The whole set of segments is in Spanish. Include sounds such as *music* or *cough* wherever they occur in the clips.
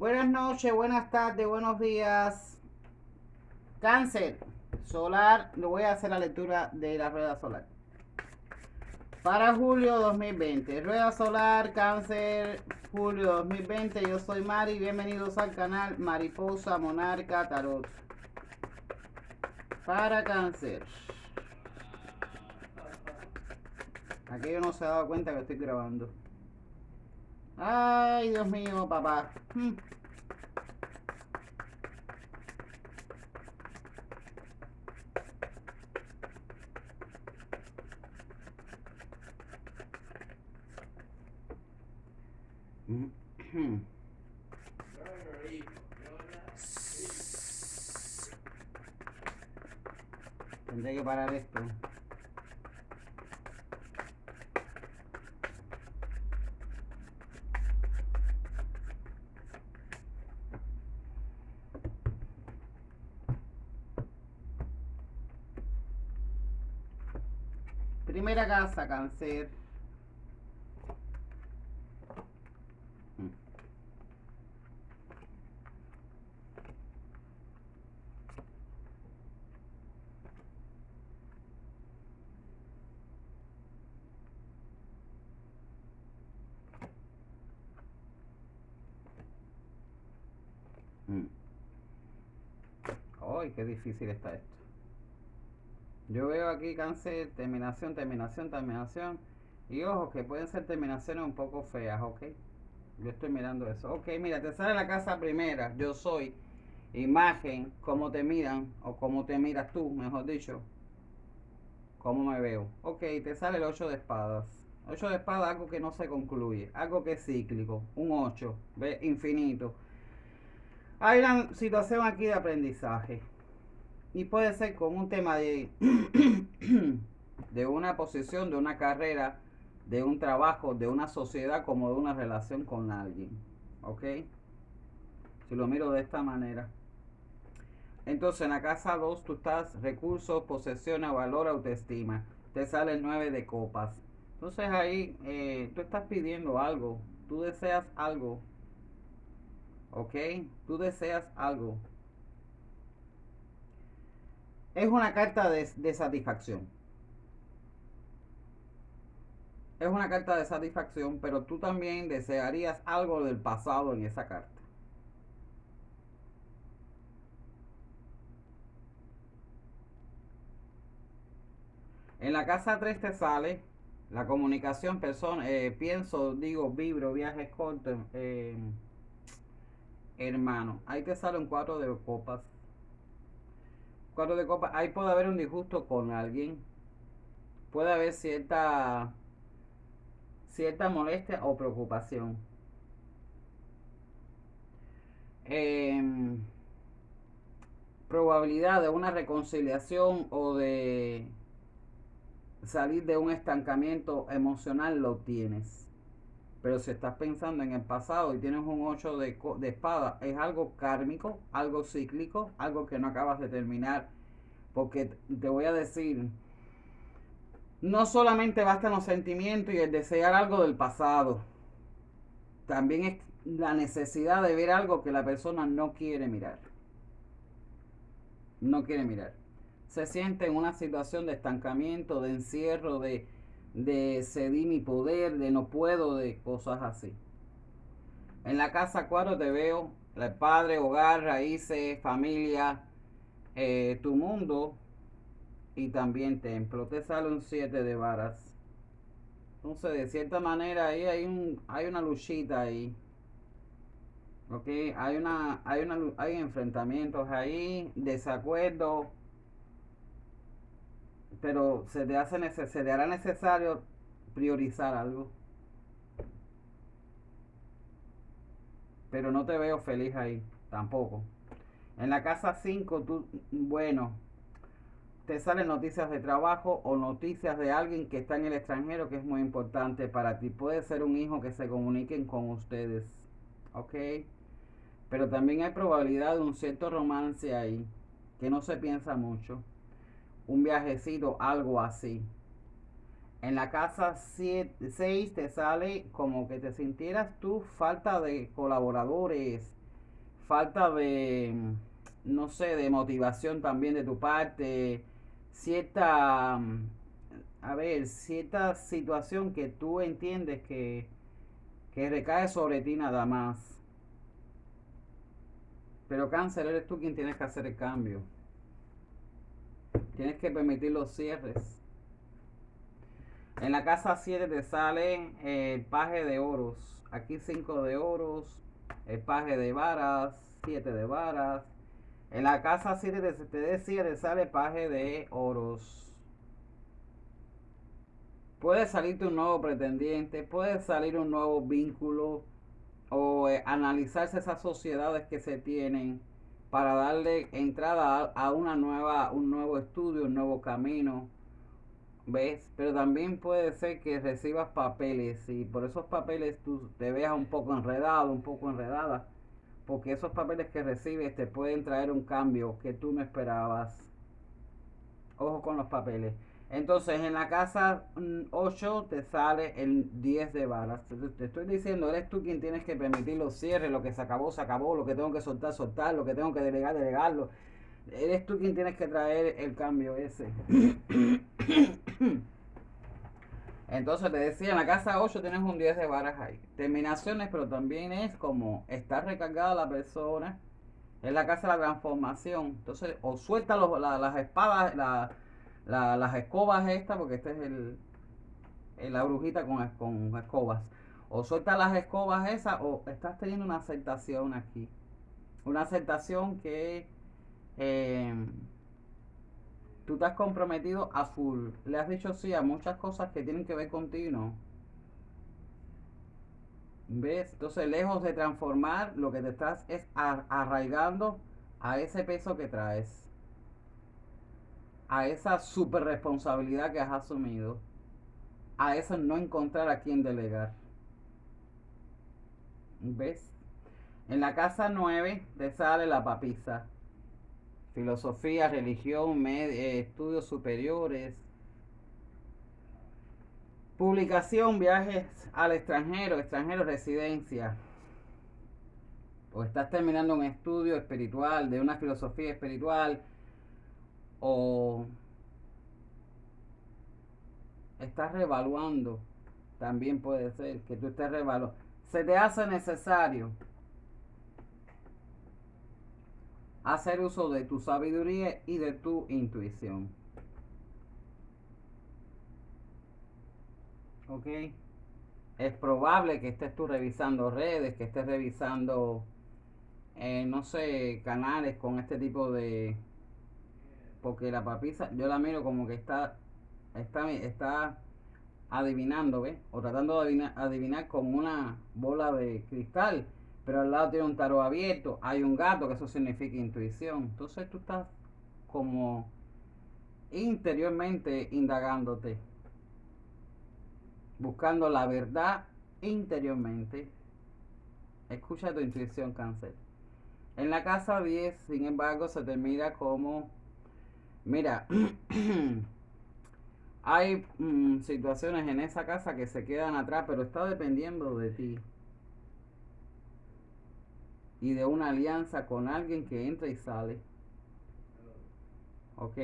Buenas noches, buenas tardes, buenos días. Cáncer solar, le voy a hacer la lectura de la rueda solar. Para julio 2020, rueda solar, cáncer, julio 2020. Yo soy Mari, bienvenidos al canal Mariposa Monarca Tarot. Para cáncer. Aquí yo no se ha dado cuenta que estoy grabando. Ay, Dios mío, papá. Hmm. Tendré que parar esto. Primera casa, cáncer. Ay, qué difícil está esto. Yo veo aquí cáncer, terminación, terminación, terminación. Y ojo, que pueden ser terminaciones un poco feas, ¿ok? Yo estoy mirando eso. Ok, mira, te sale la casa primera. Yo soy imagen, cómo te miran, o cómo te miras tú, mejor dicho. Cómo me veo. Ok, te sale el 8 de espadas. 8 de espadas, algo que no se concluye. Algo que es cíclico. Un 8, ve, infinito. Hay una situación aquí de aprendizaje. Y puede ser con un tema de, *clears throat* de una posición, de una carrera, de un trabajo, de una sociedad, como de una relación con alguien. ¿Ok? Si lo miro de esta manera. Entonces en la casa 2 tú estás recursos, posesiones, valor, autoestima. Te sale el 9 de copas. Entonces ahí eh, tú estás pidiendo algo. Tú deseas algo ¿Ok? Tú deseas algo. Es una carta de, satisfacción. Es una carta de satisfacción, pero tú también desearías algo del pasado en esa carta. En la casa 3 te sale la comunicación, persona, eh, pienso, digo, vibro, viajes cortos. Eh, hermano. Ahí te sale un cuatro de copas. Cuatro de copas. Ahí puede haber un disgusto con alguien. Puede haber cierta cierta molestia o preocupación. Em, probabilidad de una reconciliación o de salir de un estancamiento emocional lo tienes. Pero si estás pensando en el pasado y tienes un 8 de, de espada, es algo kármico, algo cíclico, algo que no acabas de terminar. Porque te voy a decir, no solamente bastan los sentimientos y el desear algo del pasado. También es la necesidad de ver algo que la persona no quiere mirar. No quiere mirar. Se siente en una situación de estancamiento, de encierro, de, de cedí mi poder, de no puedo, de cosas así. En la casa 4 te veo el padre, hogar, raíces, familia, eh, tu mundo y también templo. Te sale un 7 de varas. Entonces, de cierta manera, ahí hay un hay una luchita ahí. Ok, hay una, hay una hay enfrentamientos ahí, desacuerdos pero se te, hace se te hará necesario priorizar algo. Pero no te veo feliz ahí, tampoco. En la casa 5, tú, bueno, te salen noticias de trabajo o noticias de alguien que está en el extranjero que es muy importante para ti. Puede ser un hijo que se comuniquen con ustedes, ¿ok? Pero también hay probabilidad de un cierto romance ahí, que no se piensa mucho un viajecito, algo así. En la casa 6 te sale como que te sintieras tú falta de colaboradores, falta de, no sé, de motivación también de tu parte, cierta, a ver, cierta situación que tú entiendes que, que recae sobre ti nada más. Pero cáncer, eres tú quien tienes que hacer el cambio. Tienes que permitir los cierres. En la casa 7 te sale el paje de oros. Aquí 5 de oros, el paje de varas, 7 de varas. En la casa 7 te, decía, te sale paje de oros. Puede salirte un nuevo pretendiente, puede salir un nuevo vínculo o eh, analizarse esas sociedades que se tienen para darle entrada a, una nueva, un nuevo estudio, un nuevo camino. ¿Ves? Pero también puede ser que recibas papeles y por esos papeles tú te veas un poco enredado, un poco enredada. Porque esos papeles que recibes te pueden traer un cambio que tú no esperabas. Ojo con los papeles. Entonces en la casa 8 te sale el 10 de balas. Te estoy diciendo, eres tú quien tienes que permitir los cierres, lo que se acabó, se acabó, lo que tengo que soltar, soltar, lo que tengo que delegar, delegarlo. Eres tú quien tienes que traer el cambio ese. *coughs* Entonces te decía, en la casa 8 tienes un 10 de varas ahí. Terminaciones, pero también es como estar recargada la persona. Es la casa de la transformación. Entonces, o suelta las espadas, las escobas estas, porque este es el, la brujita con, con escobas. O suelta las escobas esas, o estás teniendo una aceptación aquí. Una aceptación que eh, tú te has comprometido a full. Le has dicho sí a muchas cosas que tienen que ver contigo. ¿Ves? Entonces, lejos de transformar, lo que te estás es arraigando a ese peso que traes. A esa super responsabilidad que has asumido. A eso no encontrar a quien delegar. ¿Ves? En la casa 9 te sale la papisa filosofía, religión, eh, estudios superiores, publicación, viajes al extranjero, extranjero, residencia. O estás terminando un estudio espiritual, de una filosofía espiritual, o estás revaluando, también puede ser que tú estés revaluando. Se te hace necesario hacer uso de tu sabiduría y de tu intuición. ¿Ok? Es probable que estés tú revisando redes, que estés revisando, eh, no sé, canales con este tipo de... Porque la papisa, yo la miro como que está, está, está adivinando, ¿ves? O tratando de adivinar, adivinar con una bola de cristal pero al lado tiene un tarot abierto, hay un gato, que eso significa intuición. Entonces tú estás como interiormente indagándote, buscando la verdad interiormente. Escucha tu intuición, cáncer. En la casa 10, sin embargo, se te mira como, mira, *clears throat* hay mm, situaciones en esa casa que se quedan atrás, pero está dependiendo de ti y de una alianza con alguien que entra y sale. ¿Ok?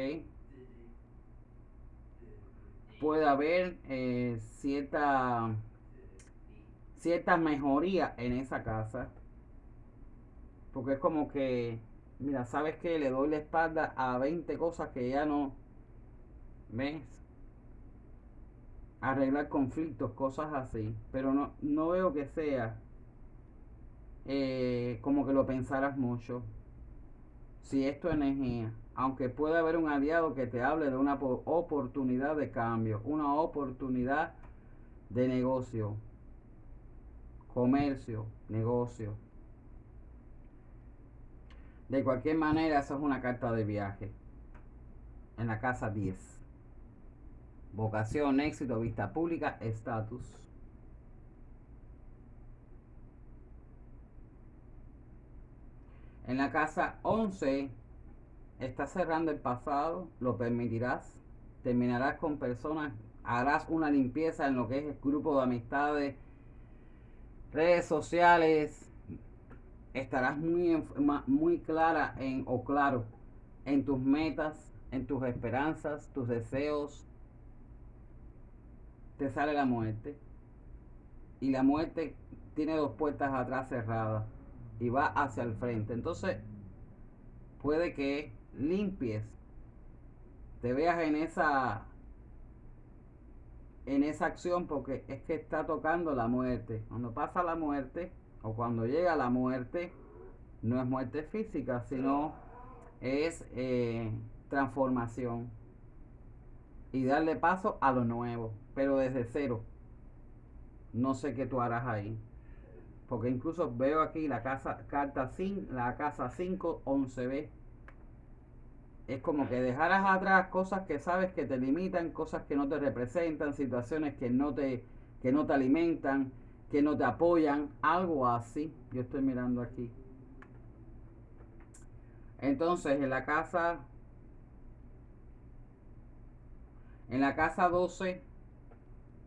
Puede haber eh, cierta, cierta mejoría en esa casa. Porque es como que, mira, ¿sabes que Le doy la espalda a 20 cosas que ya no... ¿Ves? Arreglar conflictos, cosas así. Pero no, no veo que sea eh, como que lo pensaras mucho. Si esto es energía, aunque pueda haber un aliado que te hable de una oportunidad de cambio, una oportunidad de negocio, comercio, negocio. De cualquier manera, eso es una carta de viaje. En la casa 10. Vocación, éxito, vista pública, estatus. En la casa 11 estás cerrando el pasado, lo permitirás, terminarás con personas, harás una limpieza en lo que es el grupo de amistades, redes sociales, estarás muy, muy clara en, o claro en tus metas, en tus esperanzas, tus deseos. Te sale la muerte. Y la muerte tiene dos puertas atrás cerradas y va hacia el frente. Entonces, puede que limpies, te veas en esa en esa acción porque es que está tocando la muerte. Cuando pasa la muerte o cuando llega la muerte, no es muerte física, sino es eh, transformación y darle paso a lo nuevo, pero desde cero. No sé qué tú harás ahí. Porque incluso veo aquí la casa, carta 5, la casa 5, 11b. Es como que dejaras atrás cosas que sabes que te limitan, cosas que no te representan, situaciones que no te, que no te alimentan, que no te apoyan, algo así. Yo estoy mirando aquí. Entonces, en la casa en la casa 12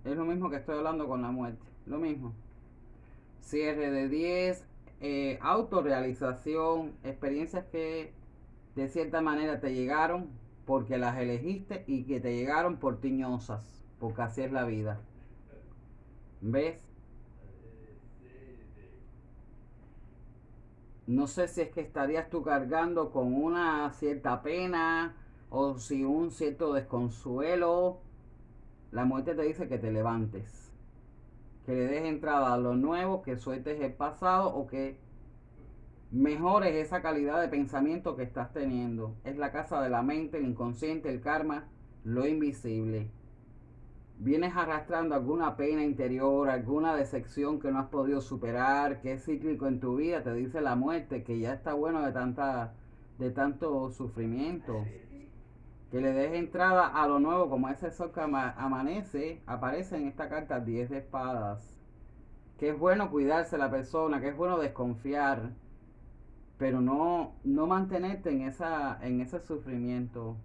es lo mismo que estoy hablando con la muerte, lo mismo. Cierre de 10, eh, autorrealización, experiencias que de cierta manera te llegaron porque las elegiste y que te llegaron por tiñosas, porque así es la vida. ¿Ves? No sé si es que estarías tú cargando con una cierta pena o si un cierto desconsuelo. La muerte te dice que te levantes, que le des entrada a lo nuevo, que sueltes el pasado o que mejores esa calidad de pensamiento que estás teniendo. Es la casa de la mente, el inconsciente, el karma, lo invisible vienes arrastrando alguna pena interior, alguna decepción que no has podido superar, que es cíclico en tu vida, te dice la muerte, que ya está bueno de tanta de tanto sufrimiento. Que le des entrada a lo nuevo, como ese sol que amanece, aparece en esta carta 10 de espadas. Que es bueno cuidarse la persona, que es bueno desconfiar, pero no, no mantenerte en, esa, en ese sufrimiento.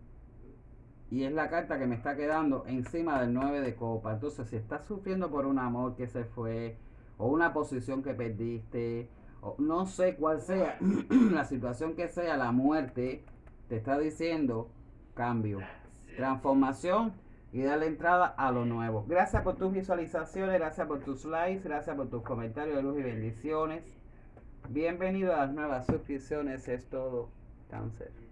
Y es la carta que me está quedando encima del 9 de copa. Entonces, si estás sufriendo por un amor que se fue, o una posición que perdiste, o no sé cuál sea *clears throat* la situación que sea, la muerte, te está diciendo cambio, transformación y darle entrada a lo nuevo. Gracias por tus visualizaciones, gracias por tus likes, gracias por tus comentarios de luz y bendiciones. Bienvenido a las nuevas suscripciones, es todo cáncer.